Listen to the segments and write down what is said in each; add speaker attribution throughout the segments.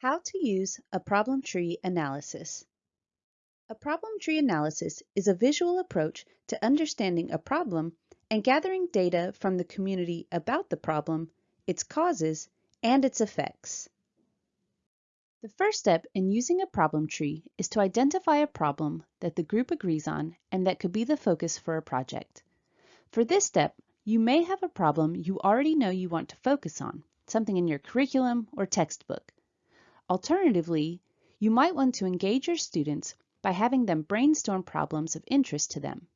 Speaker 1: How to use a problem tree analysis. A problem tree analysis is a visual approach to understanding a problem and gathering data from the community about the problem, its causes, and its effects. The first step in using a problem tree is to identify a problem that the group agrees on and that could be the focus for a project. For this step, you may have a problem you already know you want to focus on, something in your curriculum or textbook. Alternatively, you might want to engage your students by having them brainstorm problems of interest to them.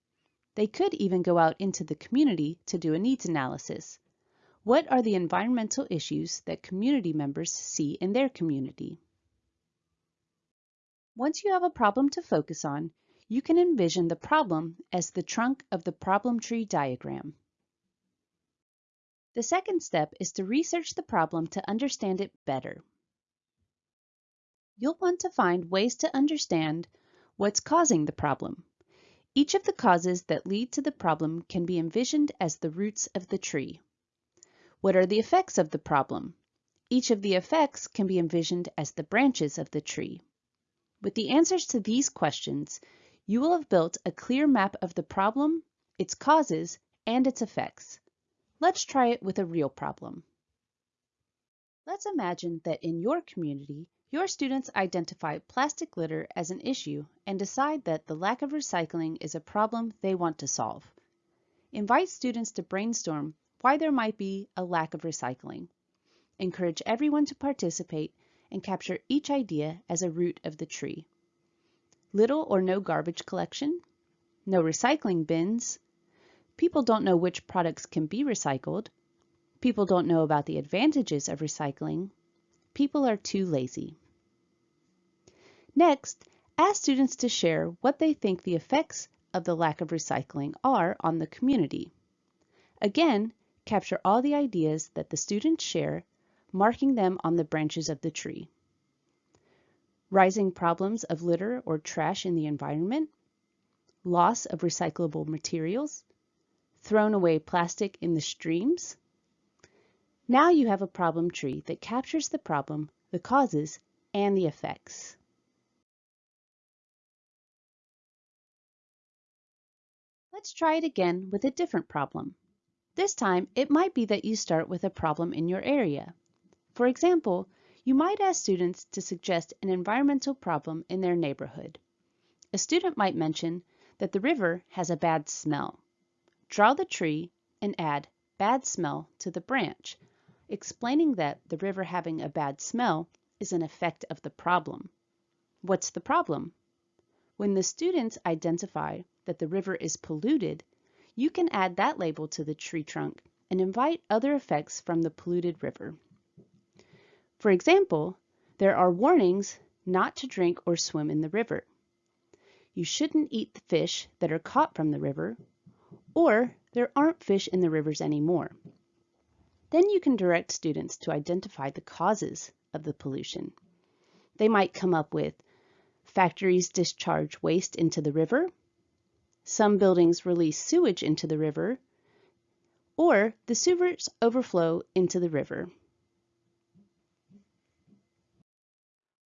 Speaker 1: They could even go out into the community to do a needs analysis. What are the environmental issues that community members see in their community? Once you have a problem to focus on, you can envision the problem as the trunk of the problem tree diagram. The second step is to research the problem to understand it better. You'll want to find ways to understand what's causing the problem. Each of the causes that lead to the problem can be envisioned as the roots of the tree. What are the effects of the problem? Each of the effects can be envisioned as the branches of the tree. With the answers to these questions, you will have built a clear map of the problem, its causes, and its effects. Let's try it with a real problem. Let's imagine that in your community, your students identify plastic litter as an issue and decide that the lack of recycling is a problem they want to solve. Invite students to brainstorm why there might be a lack of recycling. Encourage everyone to participate and capture each idea as a root of the tree. Little or no garbage collection, no recycling bins, people don't know which products can be recycled, people don't know about the advantages of recycling, people are too lazy. Next, ask students to share what they think the effects of the lack of recycling are on the community. Again, capture all the ideas that the students share marking them on the branches of the tree. Rising problems of litter or trash in the environment, loss of recyclable materials, thrown away plastic in the streams. Now you have a problem tree that captures the problem, the causes, and the effects. Let's try it again with a different problem. This time, it might be that you start with a problem in your area. For example, you might ask students to suggest an environmental problem in their neighborhood. A student might mention that the river has a bad smell. Draw the tree and add bad smell to the branch, explaining that the river having a bad smell is an effect of the problem. What's the problem? When the students identify that the river is polluted, you can add that label to the tree trunk and invite other effects from the polluted river. For example, there are warnings not to drink or swim in the river. You shouldn't eat the fish that are caught from the river, or there aren't fish in the rivers anymore. Then you can direct students to identify the causes of the pollution. They might come up with factories discharge waste into the river, some buildings release sewage into the river, or the sewers overflow into the river.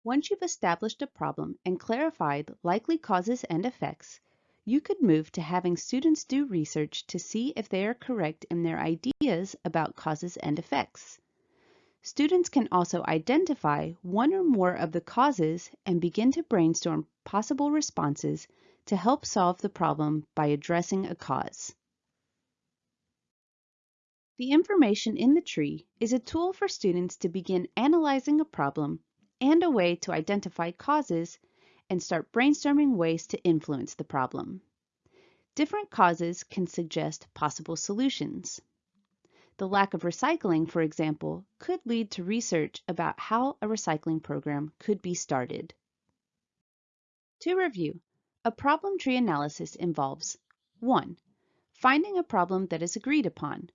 Speaker 1: Once you've established a problem and clarified likely causes and effects, you could move to having students do research to see if they are correct in their ideas about causes and effects. Students can also identify one or more of the causes and begin to brainstorm possible responses to help solve the problem by addressing a cause. The information in the tree is a tool for students to begin analyzing a problem and a way to identify causes and start brainstorming ways to influence the problem. Different causes can suggest possible solutions. The lack of recycling, for example, could lead to research about how a recycling program could be started. To review, a problem tree analysis involves 1. Finding a problem that is agreed upon.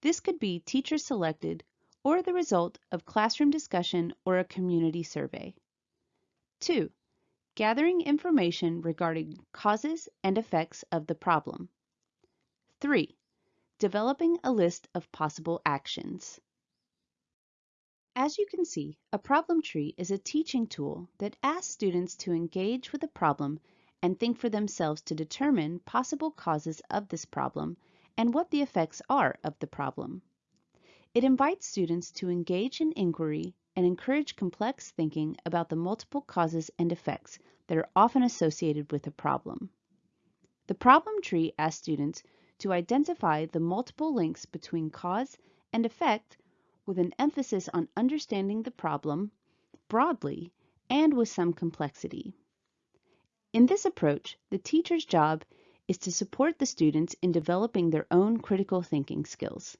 Speaker 1: This could be teacher selected or the result of classroom discussion or a community survey. 2. Gathering information regarding causes and effects of the problem. 3. Developing a list of possible actions. As you can see, a problem tree is a teaching tool that asks students to engage with a problem and think for themselves to determine possible causes of this problem and what the effects are of the problem. It invites students to engage in inquiry and encourage complex thinking about the multiple causes and effects that are often associated with a problem. The problem tree asks students to identify the multiple links between cause and effect with an emphasis on understanding the problem broadly and with some complexity. In this approach, the teacher's job is to support the students in developing their own critical thinking skills.